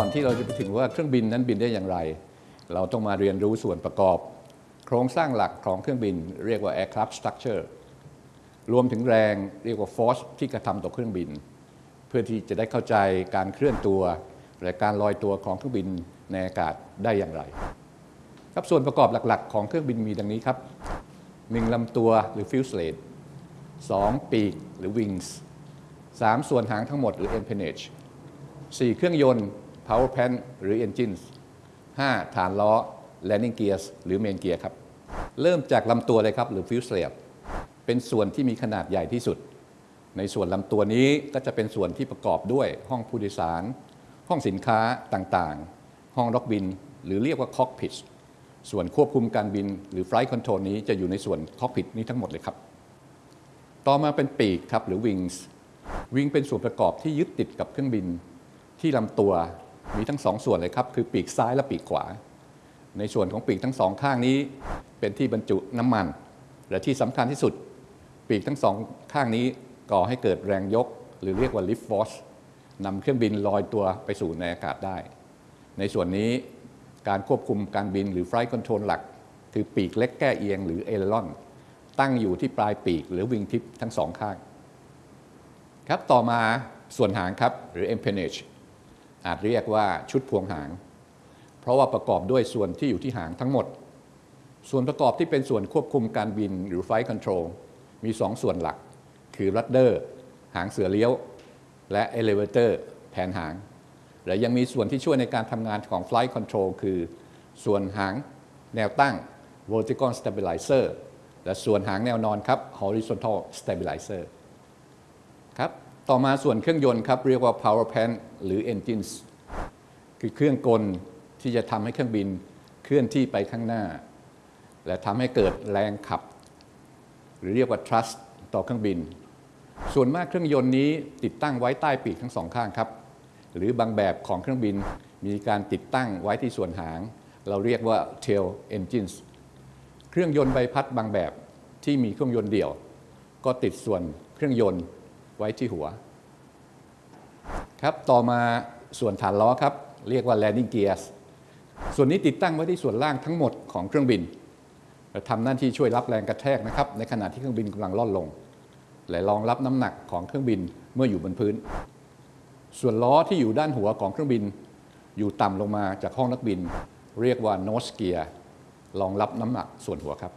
ก่อนที่เราจะไปถึงว่าเครื่องบินนั้นบินได้อย่างไร เราต้องมาเรียนรู้ส่วนประกอบ โครงสร้างหลักของเครื่องบินเรียกว่า aircraft structure รวมถึงแรงเรียกว่า force ที่กระทำต่อเครื่องบิน เพื่อที่จะได้เข้าใจการเคลื่อนตัวและการลอยตัวของเครื่องบินในอากาศได้อย่างไร ครับส่วนประกอบหลักๆ ของเครื่องบินมีดังนี้ครับ 1. ลำตัวหรือ fuselage 2. ปีกหรือ wings 3. ส่วนหางทั้งหมดหรือ empennage 4. เครื่องยนต์ power plant หรือ engines 5. ฐานล้อ landing gears หรือ main gear ครับ เริ่มจากลำตัวเลยครับ หรือ fuselage เป็นส่วนที่มีขนาดใหญ่ที่สุด ในส่วนลำตัวนี้ก็จะเป็นส่วนที่ประกอบด้วยห้องผู้โดยสาร ห้องสินค้าต่างๆ ห้องล็อกบิน หรือเรียกว่า cockpit ส่วนควบคุมการบินหรือ flight control นี้จะอยู่ในส่วน cockpit นี้ทั้งหมดเลยครับ ต่อมาเป็นปีกครับหรือ wings wing เป็นส่วนประกอบที่ยึดติดกับเครื่องบินที่ลำตัว มีทั้งสองส่วนเลยครับ คือปีกซ้ายและปีกขวา ในส่วนของปีกทั้งสองข้างนี้ เป็นที่บรรจุน้ำมัน และที่สำคัญที่สุด ปีกทั้งสองข้างนี้ก่อให้เกิดแรงยก หรือเรียกว่า lift force นำเครื่องบินลอยตัวไปสู่ในอากาศได้ ในส่วนนี้การควบคุมการบินหรือ flight control หลัก คือปีกเล็กแก้เอียงหรือ aileron ตั้งอยู่ที่ปลายปีกหรือวิงทิปทั้งสองข้าง ครับต่อมาส่วนหางครับหรือ empennage อาจเรียกว่าชุดพวงหาง เพราะว่าประกอบด้วยส่วนที่อยู่ที่หางทั้งหมด ส่วนประกอบที่เป็นส่วนควบคุมการบินหรือ flight control มี2ส่วนหลัก คือ rudder หางเสือเลี้ยว และ elevator แผนหาง และยังมีส่วนที่ช่วยในการทำงานของ flight control คือ ส่วนหางแนวตั้ง vertical stabilizer และส่วนหางแนวนอนครับ horizontal stabilizer ครับ ต่อมาส่วนเครื่องยนต์ครับเรียกว่า power plant หรือ engines คือเครื่องกลที่จะทำให้เครื่องบินเคลื่อนที่ไปข้างหน้า และทำให้เกิดแรงขับ หรือเรียกว่า thrust ต่อเครื่องบิน ส่วนมากเครื่องยนต์นี้ติดตั้งไว้ใต้ปีกทั้งสองข้างครับ หรือบางแบบของเครื่องบินมีการติดตั้งไว้ที่ส่วนหาง เราเรียกว่า tail engines เครื่องยนต์ใบพัดบางแบบที่มีเครื่องยนต์เดี่ยว ก็ติดส่วนเครื่องยนต์ ไว้ที่หัว ครับต่อมาส่วนฐานล้อครับ เรียกว่า landing gears ส่วนนี้ติดตั้งไว้ที่ส่วนล่างทั้งหมดของเครื่องบินทำหน้าที่ช่วยรับแรงกระแทกนะครับ ในขณะที่เครื่องบินกำลังล่อนลง และรองรับน้ำหนักของเครื่องบินเมื่ออยู่บนพื้น ส่วนล้อที่อยู่ด้านหัวของเครื่องบิน อยู่ต่ำลงมาจากห้องนักบิน เรียกว่า nose gear รองรับน้ำหนักส่วนหัวครับ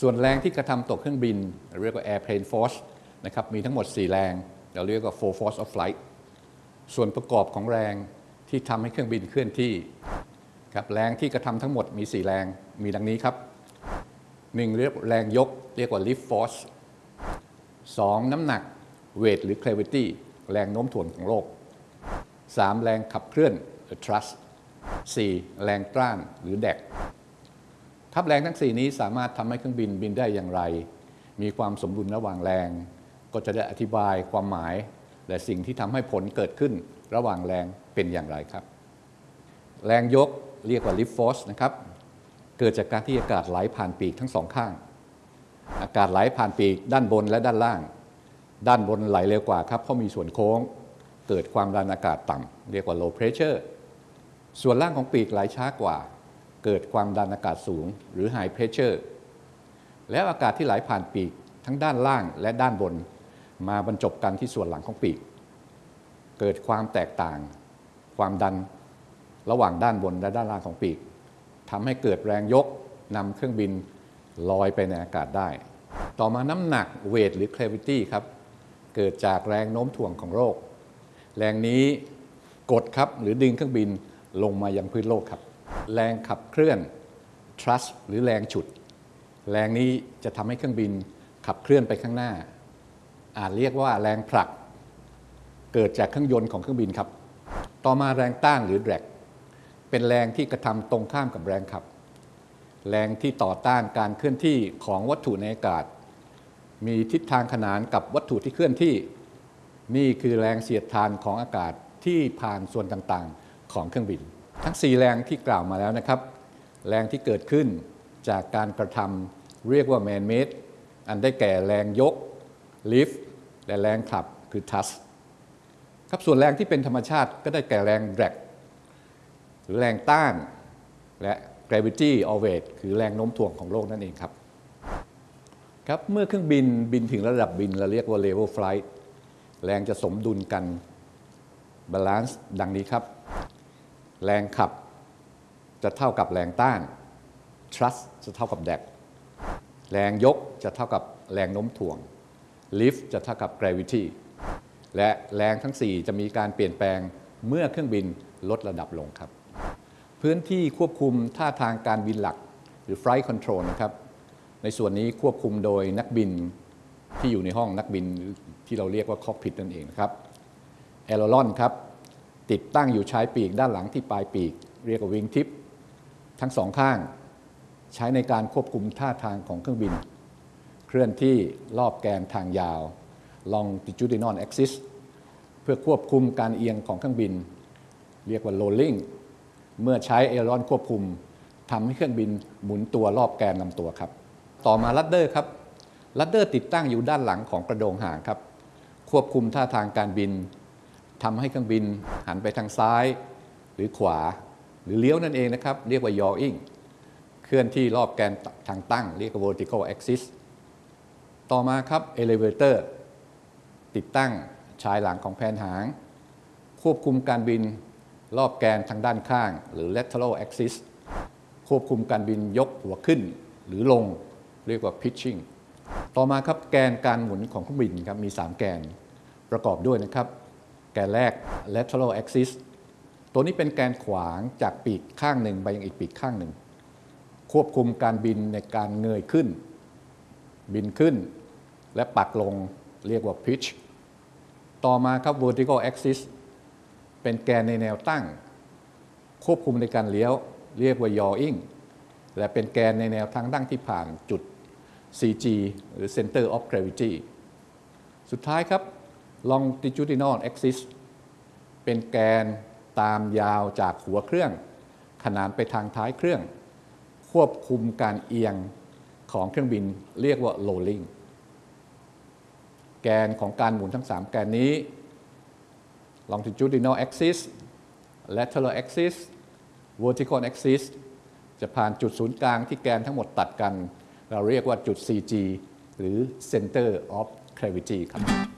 ส่วนแรงที่กระทำตกเครื่องบิน เรียกว่า airplane force นะครับมีทั้งหมด 4 แรง เราเรียกว่า four force of flight ส่วนประกอบของแรงที่ทำให้เครื่องบินเคลื่อนที่ครับแรงที่กระทำทั้งหมดมี 4 แรงมีดังนี้ครับ 1. เรียกแรงยกเรียกว่า lift force 2. น้ำหนัก weight หรือ gravity แรงโน้มถ่วงของโลก 3. แรงขับเคลื่อน thrust 4. แรงต้านหรือแดกครับแรงทั้ง 4 นี้สามารถทำให้เครื่องบินบินได้อย่างไร มีความสมดุลระหว่างแรง ก็จะได้อธิบายความหมาย และสิ่งที่ทำให้ผลเกิดขึ้นระหว่างแรงเป็นอย่างไรครับ แรงยกเรียกว่า lift force นะครับเกิดจากการที่อากาศไหลผ่านปีกทั้งสองข้าง อากาศไหลผ่านปีกด้านบนและด้านล่าง ด้านบนไหลเร็วกว่าครับเพราะมีส่วนโค้ง เกิดความดันอากาศต่ำเรียกว่า low pressure ส่วนล่างของปีกไหลช้ากว่า เกิดความดันอากาศสูง หรือ high pressure แล้วอากาศที่ไหลผ่านปีกทั้งด้านล่างและด้านบน มาบรรจบกันที่ส่วนหลังของปีก เกิดความแตกต่าง ความดันระหว่างด้านบนและด้านล่างของปีกทำให้เกิดแรงยกนำเครื่องบินลอยไปในอากาศได้ ต่อมาน้ำหนักเวทหรือ gravity ครับ เกิดจากแรงโน้มถ่วงของโลก แรงนี้กดครับหรือดึงเครื่องบินลงมายังพื้นโลกครับ แรงขับเคลื่อน thrust หรือแรงฉุด แรงนี้จะทำให้เครื่องบินขับเคลื่อนไปข้างหน้า อาจเรียกว่าแรงผลัก เกิดจากเครื่องยนต์ของเครื่องบินครับ ต่อมาแรงต้านหรือ drag เป็นแรงที่กระทำตรงข้ามกับแรงขับ แรงที่ต่อต้านการเคลื่อนที่ของวัตถุในอากาศ มีทิศทางขนานกับวัตถุที่เคลื่อนที่ นี่คือแรงเสียดทานของอากาศที่ผ่านส่วนต่างๆ ของเครื่องบิน ทั้ง 4 แรงที่กล่าวมาแล้วนะครับ แรงที่เกิดขึ้นจากการกระทำเรียกว่า man made อันได้แก่แรงยก lift และแรงขับคือ thrust ครับส่วนแรงที่เป็นธรรมชาติก็ได้แก่แรง drag หรือแรงต้าน และ gravity or weight คือแรงโน้มถ่วงของโลกนั่นเองครับ ครับเมื่อเครื่องบินบินถึงระดับบินเราเรียกว่า level flight แรงจะสมดุลกัน balance ดังนี้ครับ แรงขับจะเท่ากับแรงต้าน thrust จะเท่ากับ drag แรงยกจะเท่ากับแรงโน้มถ่วง lift จะเท่ากับ gravity และแรงทั้ง 4 จะมีการเปลี่ยนแปลงเมื่อเครื่องบินลดระดับลงครับ พื้นที่ควบคุมท่าทางการบินหลัก หรือ flight control นะครับ ในส่วนนี้ควบคุมโดยนักบินที่อยู่ในห้องนักบินที่เราเรียกว่า cockpit นั่นเองนะครับ a i r o l o n ครับ ติดตั้งอยู่ชายปีกด้านหลังที่ปลายปีก เรียกว่าวิงทิปทั้งสองข้าง ใช้ในการควบคุมท่าทางของเครื่องบิน เคลื่อนที่รอบแกนทางยาว longitudinal axis เพื่อควบคุมการเอียงของเครื่องบิน เรียกว่า rolling เมื่อใช้เอรอนควบคุมทำให้เครื่องบินหมุนตัวรอบแกนลำตัวครับ ต่อมาลัดเดอร์ครับลัดเดอร์ติดตั้งอยู่ด้านหลังของกระโดงหางครับ ควบคุมท่าทางการบินทำให้เครื่องบินหันไปทางซ้าย หรือขวา หรือเลี้ยวนั่นเองนะครับ เรียกว่า yawing เคลื่อนที่รอบแกนทางตั้ง เรียกว่า vertical axis ต่อมาครับ elevator ติดตั้งชายหลังของแผนหาง ควบคุมการบินรอบแกนทางด้านข้าง หรือ lateral axis ควบคุมการบินยกหัวขึ้นหรือลงเรียกว่า pitching ต่อมาครับแกนการหมุนของเครื่องบินครับมี 3 แกนประกอบด้วยนะครับ แกนแรก lateral axis ตัวนี้เป็นแกนขวางจากปีกข้างหนึ่งไปยังอีกปีกข้างหนึ่ง ควบคุมการบินในการเงยขึ้น บินขึ้น และปักลงเรียกว่า pitch ต่อมาครับ vertical axis เป็นแกนในแนวตั้ง ควบคุมในการเลี้ยว เรียกว่า yawing และเป็นแกนในแนวทางตั้งที่ผ่านจุด CG หรือ center of gravity สุดท้ายครับ longitudinal axis เป็นแกนตามยาวจากหัวเครื่อง ขนานไปทางท้ายเครื่อง ควบคุมการเอียงของเครื่องบินเรียกว่า rolling แกนของการหมุนทั้ง 3 แกนนี้ longitudinal axis lateral axis vertical axis จะผ่านจุดศูนย์กลางที่แกนทั้งหมดตัดกัน เราเรียกว่าจุด CG หรือ center of gravity ครับ